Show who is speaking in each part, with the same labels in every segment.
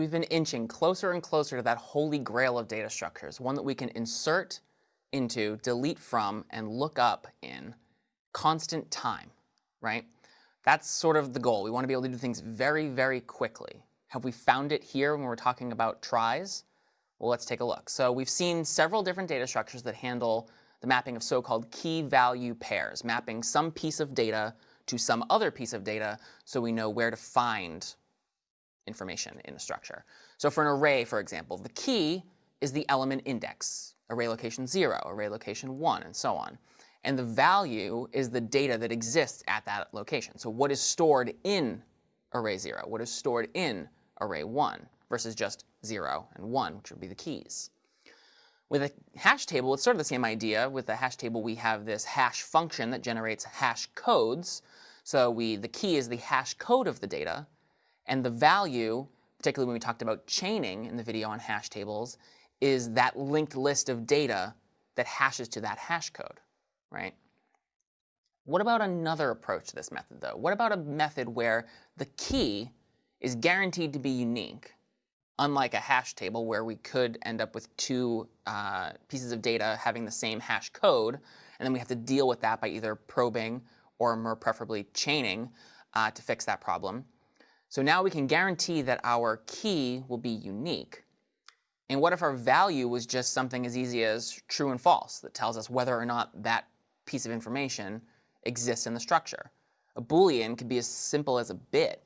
Speaker 1: we've been inching closer and closer to that holy grail of data structures, one that we can insert into, delete from, and look up in constant time, right? That's sort of the goal. We want to be able to do things very, very quickly. Have we found it here when we're talking about tries? Well, let's take a look. So we've seen several different data structures that handle the mapping of so-called key value pairs, mapping some piece of data to some other piece of data so we know where to find information in a structure. So for an array, for example, the key is the element index, array location 0, array location 1, and so on. And the value is the data that exists at that location. So what is stored in array 0? What is stored in array 1 versus just 0 and 1, which would be the keys. With a hash table, it's sort of the same idea. With the hash table, we have this hash function that generates hash codes. So we, the key is the hash code of the data. And the value, particularly when we talked about chaining in the video on hash tables, is that linked list of data that hashes to that hash code, right? What about another approach to this method, though? What about a method where the key is guaranteed to be unique, unlike a hash table where we could end up with two uh, pieces of data having the same hash code, and then we have to deal with that by either probing or more preferably chaining uh, to fix that problem. So now we can guarantee that our key will be unique. And what if our value was just something as easy as true and false that tells us whether or not that piece of information exists in the structure? A Boolean could be as simple as a bit.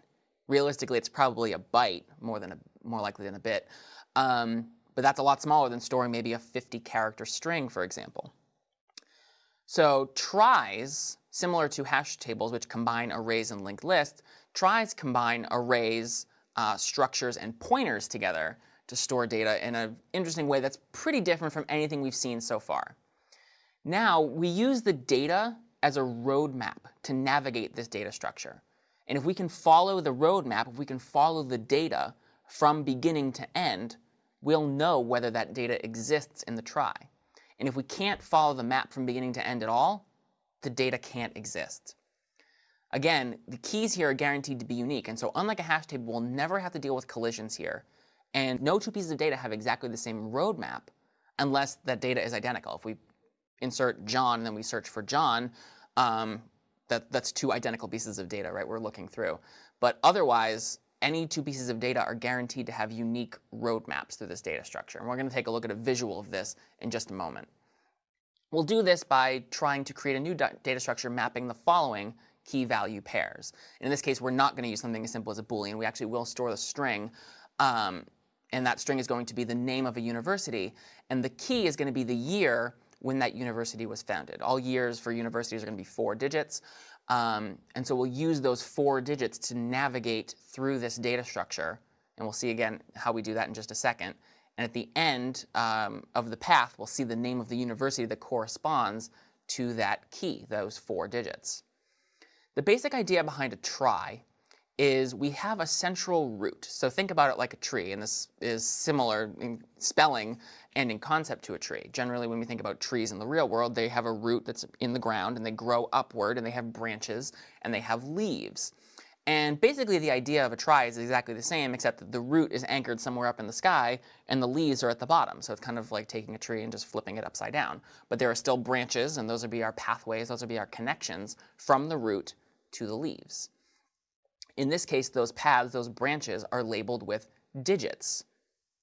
Speaker 1: Realistically, it's probably a byte more than a, more likely than a bit. Um, but that's a lot smaller than storing maybe a 50 character string, for example. So tries, similar to hash tables, which combine arrays and linked lists, tries combine arrays, uh, structures, and pointers together to store data in an interesting way that's pretty different from anything we've seen so far. Now, we use the data as a roadmap to navigate this data structure. And if we can follow the roadmap, if we can follow the data from beginning to end, we'll know whether that data exists in the trie. And if we can't follow the map from beginning to end at all, the data can't exist. Again, the keys here are guaranteed to be unique, and so unlike a hash table, we'll never have to deal with collisions here. And no two pieces of data have exactly the same roadmap unless that data is identical. If we insert John and then we search for John, um, that, that's two identical pieces of data, right, we're looking through. But otherwise, any two pieces of data are guaranteed to have unique roadmaps through this data structure. And we're going to take a look at a visual of this in just a moment. We'll do this by trying to create a new data structure mapping the following key value pairs. In this case, we're not going to use something as simple as a Boolean. We actually will store the string. Um, and that string is going to be the name of a university. And the key is going to be the year when that university was founded. All years for universities are going to be four digits. Um, and so we'll use those four digits to navigate through this data structure. And we'll see again how we do that in just a second. And at the end um, of the path, we'll see the name of the university that corresponds to that key, those four digits. The basic idea behind a trie is we have a central root. So think about it like a tree, and this is similar in spelling and in concept to a tree. Generally, when we think about trees in the real world, they have a root that's in the ground, and they grow upward, and they have branches, and they have leaves. And basically, the idea of a trie is exactly the same, except that the root is anchored somewhere up in the sky, and the leaves are at the bottom. So it's kind of like taking a tree and just flipping it upside down. But there are still branches, and those would be our pathways, those would be our connections from the root to the leaves. In this case, those paths, those branches, are labeled with digits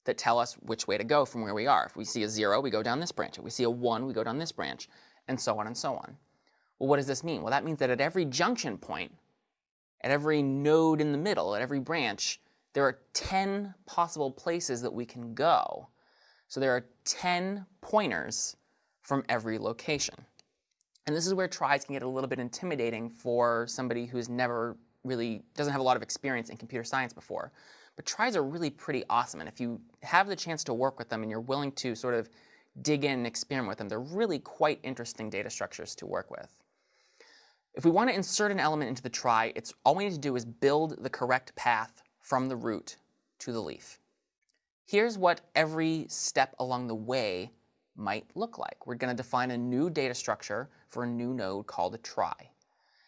Speaker 1: that tell us which way to go from where we are. If we see a 0, we go down this branch. If we see a 1, we go down this branch, and so on and so on. Well, what does this mean? Well, that means that at every junction point, at every node in the middle, at every branch, there are 10 possible places that we can go. So there are 10 pointers from every location. And this is where tries can get a little bit intimidating for somebody who's never really doesn't have a lot of experience in computer science before. But tries are really pretty awesome. And if you have the chance to work with them and you're willing to sort of dig in and experiment with them, they're really quite interesting data structures to work with. If we want to insert an element into the trie, it's all we need to do is build the correct path from the root to the leaf. Here's what every step along the way might look like. We're going to define a new data structure for a new node called a trie.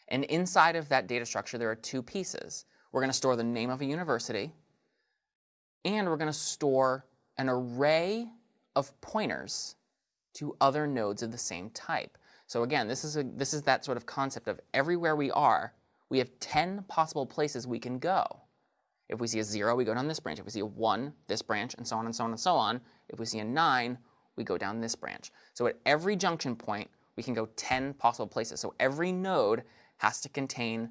Speaker 1: And inside of that data structure, there are two pieces. We're going to store the name of a university, and we're going to store an array of pointers to other nodes of the same type. So again, this is, a, this is that sort of concept of everywhere we are, we have 10 possible places we can go. If we see a 0, we go down this branch. If we see a 1, this branch, and so on and so on and so on. If we see a 9, we go down this branch. So at every junction point, we can go 10 possible places. So every node has to contain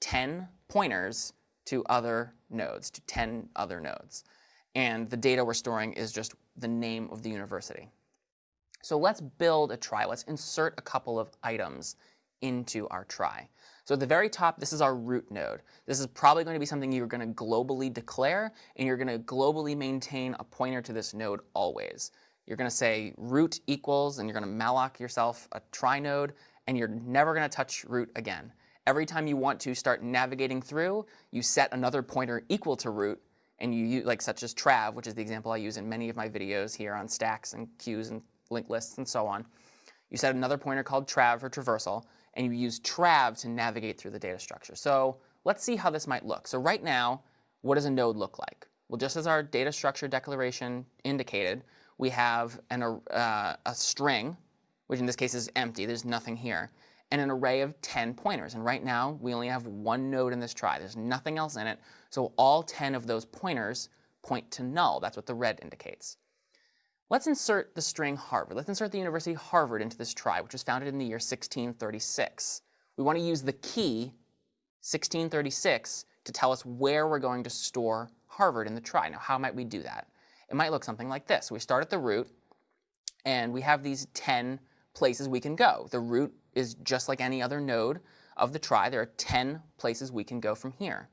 Speaker 1: 10 pointers to other nodes, to 10 other nodes. And the data we're storing is just the name of the university. So let's build a trie. Let's insert a couple of items into our trie. So at the very top, this is our root node. This is probably going to be something you're going to globally declare, and you're going to globally maintain a pointer to this node always. You're going to say root equals, and you're going to malloc yourself a trie node, and you're never going to touch root again. Every time you want to start navigating through, you set another pointer equal to root, and you use, like such as trav, which is the example I use in many of my videos here on stacks and queues and linked lists and so on. You set another pointer called trav for traversal, and you use trav to navigate through the data structure. So let's see how this might look. So right now, what does a node look like? Well, just as our data structure declaration indicated, we have an, uh, a string, which in this case is empty, there's nothing here, and an array of 10 pointers. And right now, we only have one node in this trie. There's nothing else in it, so all 10 of those pointers point to null. That's what the red indicates. Let's insert the string Harvard. Let's insert the University of Harvard into this trie, which was founded in the year 1636. We want to use the key 1636 to tell us where we're going to store Harvard in the trie. Now, how might we do that? It might look something like this. We start at the root, and we have these 10 places we can go. The root is just like any other node of the trie. There are 10 places we can go from here.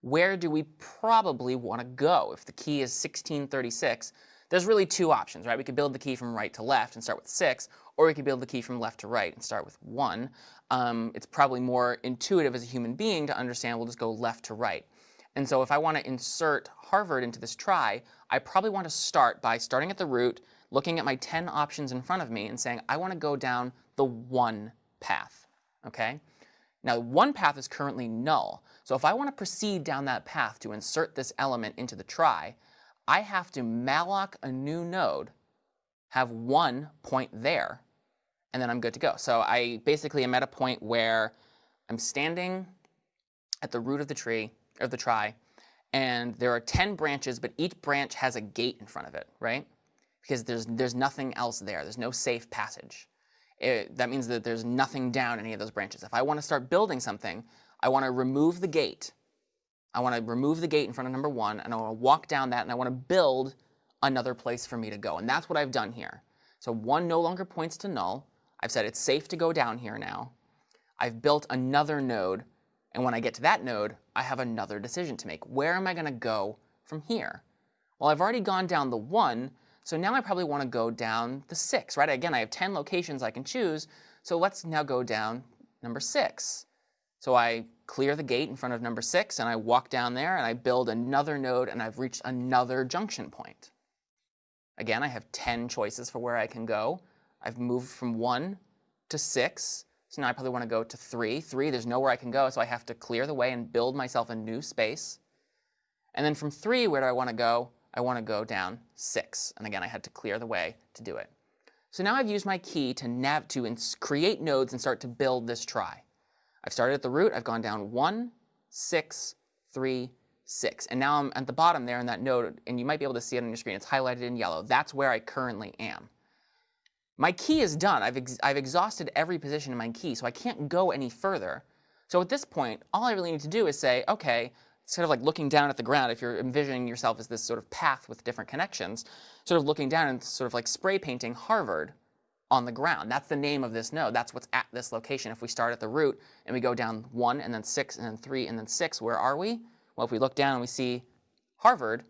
Speaker 1: Where do we probably want to go? If the key is 1636, there's really two options, right? We could build the key from right to left and start with 6, or we could build the key from left to right and start with 1. Um, it's probably more intuitive as a human being to understand we'll just go left to right. And so if I want to insert Harvard into this trie, I probably want to start by starting at the root, looking at my 10 options in front of me and saying, I want to go down the 1 path, okay? Now, one path is currently null. So if I want to proceed down that path to insert this element into the trie, I have to malloc a new node, have one point there, and then I'm good to go. So I basically am at a point where I'm standing at the root of the tree, of the trie, and there are 10 branches, but each branch has a gate in front of it, right? Because there's, there's nothing else there. There's no safe passage. It, that means that there's nothing down any of those branches. If I want to start building something, I want to remove the gate I want to remove the gate in front of number one, and I want to walk down that, and I want to build another place for me to go. And that's what I've done here. So one no longer points to null. I've said it's safe to go down here now. I've built another node, and when I get to that node, I have another decision to make. Where am I going to go from here? Well, I've already gone down the 1, so now I probably want to go down the 6, right? Again, I have 10 locations I can choose, so let's now go down number 6. So I clear the gate in front of number six, and I walk down there, and I build another node, and I've reached another junction point. Again, I have 10 choices for where I can go. I've moved from 1 to 6, so now I probably want to go to 3. 3, there's nowhere I can go, so I have to clear the way and build myself a new space. And then from 3, where do I want to go? I want to go down 6. And again, I had to clear the way to do it. So now I've used my key to, nav to create nodes and start to build this trie. I've started at the root, I've gone down 1, 6, 3, 6. And now I'm at the bottom there in that node, and you might be able to see it on your screen. It's highlighted in yellow. That's where I currently am. My key is done. I've, ex I've exhausted every position in my key, so I can't go any further. So at this point, all I really need to do is say, okay, sort of like looking down at the ground, if you're envisioning yourself as this sort of path with different connections, sort of looking down and sort of like spray painting Harvard on the ground. That's the name of this node. That's what's at this location. If we start at the root and we go down 1 and then 6 and then 3 and then 6, where are we? Well, if we look down and we see Harvard,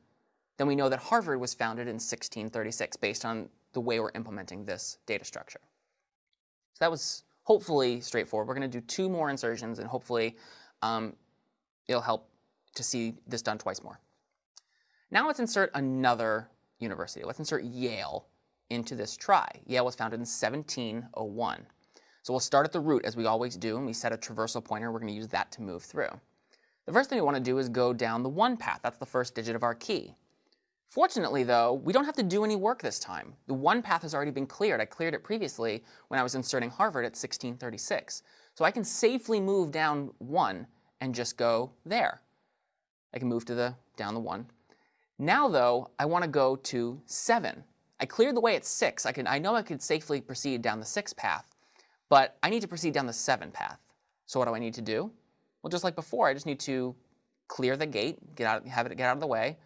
Speaker 1: then we know that Harvard was founded in 1636 based on the way we're implementing this data structure. So that was hopefully straightforward. We're going to do two more insertions and hopefully um, it'll help to see this done twice more. Now let's insert another university. Let's insert Yale into this trie. Yale was founded in 1701. So we'll start at the root as we always do, and we set a traversal pointer. We're going to use that to move through. The first thing we want to do is go down the 1 path. That's the first digit of our key. Fortunately, though, we don't have to do any work this time. The one path has already been cleared. I cleared it previously when I was inserting Harvard at 1636. So I can safely move down one and just go there. I can move to the down the one. Now, though, I want to go to 7. I cleared the way at 6. I, can, I know I could safely proceed down the 6 path, but I need to proceed down the 7 path. So what do I need to do? Well, just like before, I just need to clear the gate, get out, have it get out of the way,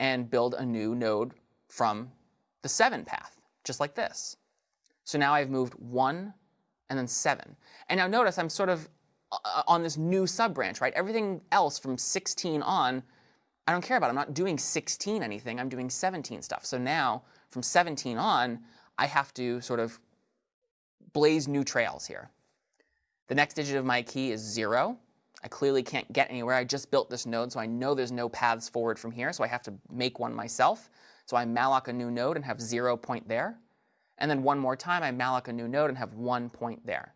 Speaker 1: and build a new node from the 7 path, just like this. So now I've moved 1 and then 7. And now notice I'm sort of uh, on this new sub-branch, right? Everything else from 16 on, I don't care about. I'm not doing 16 anything. I'm doing 17 stuff. So now from 17 on, I have to sort of blaze new trails here. The next digit of my key is 0. I clearly can't get anywhere. I just built this node, so I know there's no paths forward from here, so I have to make one myself. So I malloc a new node and have 0 point there. And then one more time, I malloc a new node and have 1 point there.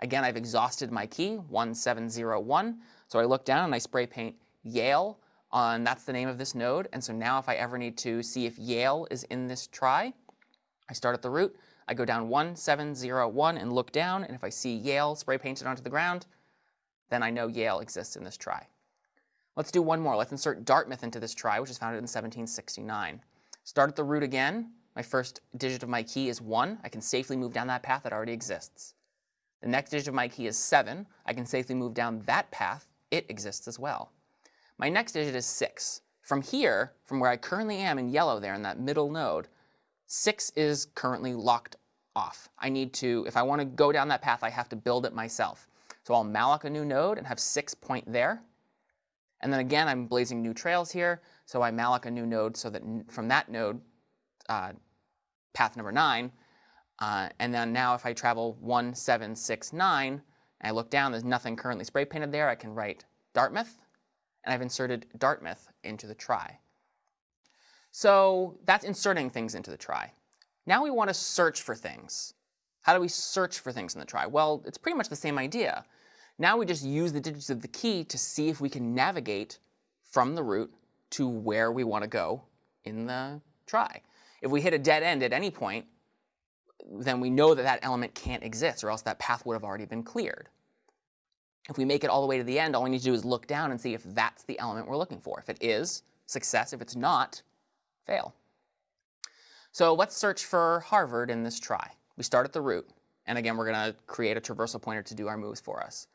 Speaker 1: Again, I've exhausted my key, 1701. So I look down and I spray paint Yale on, that's the name of this node. And so now if I ever need to see if Yale is in this trie, I start at the root, I go down 1701 and look down, and if I see Yale spray painted onto the ground, then I know Yale exists in this trie. Let's do one more. Let's insert Dartmouth into this trie, which is founded in 1769. Start at the root again. My first digit of my key is 1. I can safely move down that path that already exists. The next digit of my key is 7. I can safely move down that path. It exists as well. My next digit is 6. From here, from where I currently am in yellow there in that middle node, 6 is currently locked off. I need to, if I want to go down that path, I have to build it myself. So I'll malloc a new node and have 6 point there. And then again, I'm blazing new trails here. So I malloc a new node so that from that node, uh, path number 9, uh, and then now if I travel 1, 7, 6, 9, and I look down, there's nothing currently spray painted there. I can write Dartmouth, and I've inserted Dartmouth into the trie. So that's inserting things into the trie. Now we want to search for things. How do we search for things in the trie? Well, it's pretty much the same idea. Now we just use the digits of the key to see if we can navigate from the root to where we want to go in the trie. If we hit a dead end at any point, then we know that that element can't exist, or else that path would have already been cleared. If we make it all the way to the end, all we need to do is look down and see if that's the element we're looking for. If it is, success. If it's not, fail. So let's search for Harvard in this trie. We start at the root. And again, we're going to create a traversal pointer to do our moves for us.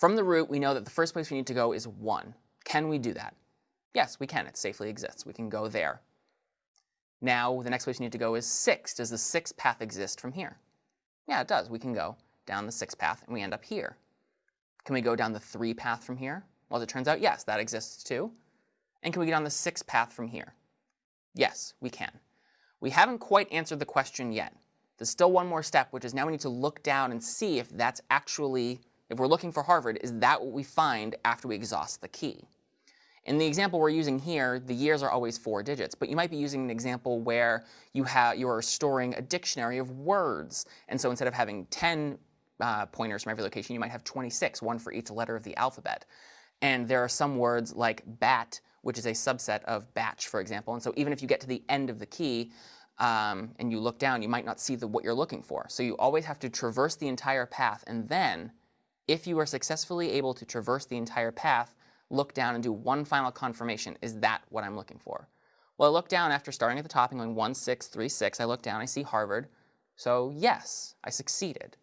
Speaker 1: From the root, we know that the first place we need to go is 1. Can we do that? Yes, we can. It safely exists. We can go there. Now, the next place we need to go is 6. Does the 6 path exist from here? Yeah, it does. We can go down the 6 path, and we end up here. Can we go down the 3 path from here? Well, as it turns out, yes, that exists too. And can we get on the 6 path from here? Yes, we can. We haven't quite answered the question yet. There's still one more step, which is now we need to look down and see if that's actually, if we're looking for Harvard, is that what we find after we exhaust the key? In the example we're using here, the years are always four digits, but you might be using an example where you, have, you are storing a dictionary of words. And so instead of having 10 uh, pointers from every location, you might have 26, one for each letter of the alphabet. And there are some words like bat, which is a subset of batch, for example. And so even if you get to the end of the key um, and you look down, you might not see the, what you're looking for. So you always have to traverse the entire path. And then, if you are successfully able to traverse the entire path, look down and do one final confirmation. Is that what I'm looking for? Well, I look down after starting at the top and going 1, 6, 3, 6. I look down, I see Harvard. So yes, I succeeded.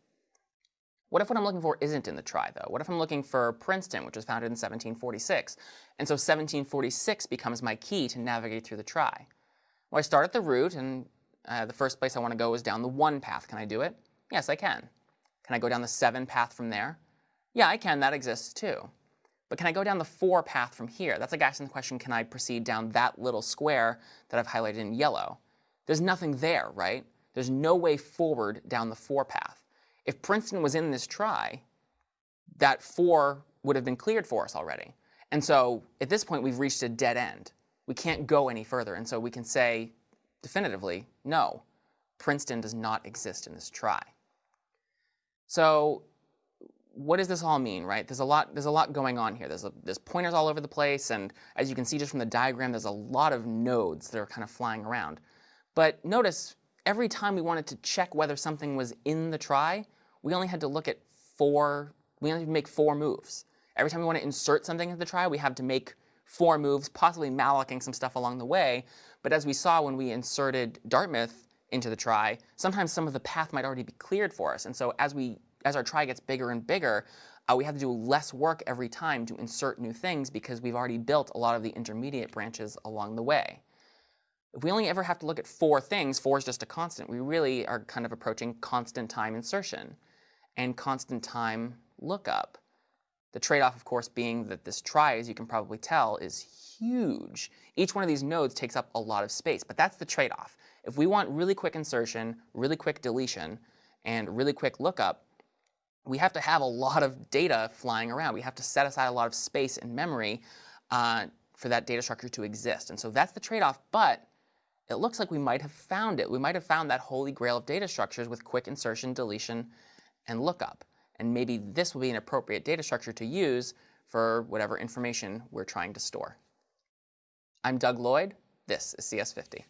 Speaker 1: What if what I'm looking for isn't in the trie, though? What if I'm looking for Princeton, which was founded in 1746? And so 1746 becomes my key to navigate through the trie. Well, I start at the root, and uh, the first place I want to go is down the 1 path. Can I do it? Yes, I can. Can I go down the 7 path from there? Yeah, I can. That exists too. But can I go down the 4 path from here? That's like asking the question, can I proceed down that little square that I've highlighted in yellow? There's nothing there, right? There's no way forward down the 4 path. If Princeton was in this trie, that 4 would have been cleared for us already. And so at this point, we've reached a dead end. We can't go any further. And so we can say definitively, no, Princeton does not exist in this trie. So what does this all mean, right? There's a lot, there's a lot going on here. There's, a, there's pointers all over the place, and as you can see just from the diagram, there's a lot of nodes that are kind of flying around. But notice, every time we wanted to check whether something was in the trie, we only had to look at four, we only had to make four moves. Every time we want to insert something into the trie, we have to make four moves, possibly mallocing some stuff along the way. But as we saw when we inserted Dartmouth into the trie, sometimes some of the path might already be cleared for us. And so as we as our trie gets bigger and bigger, uh, we have to do less work every time to insert new things because we've already built a lot of the intermediate branches along the way. If we only ever have to look at four things, four is just a constant, we really are kind of approaching constant time insertion and constant time lookup. The trade-off, of course, being that this trie, as you can probably tell, is huge. Each one of these nodes takes up a lot of space, but that's the trade-off. If we want really quick insertion, really quick deletion, and really quick lookup, we have to have a lot of data flying around. We have to set aside a lot of space and memory uh, for that data structure to exist. And so that's the trade-off, but it looks like we might have found it. We might have found that holy grail of data structures with quick insertion, deletion, and lookup. And maybe this will be an appropriate data structure to use for whatever information we're trying to store. I'm Doug Lloyd. This is CS50.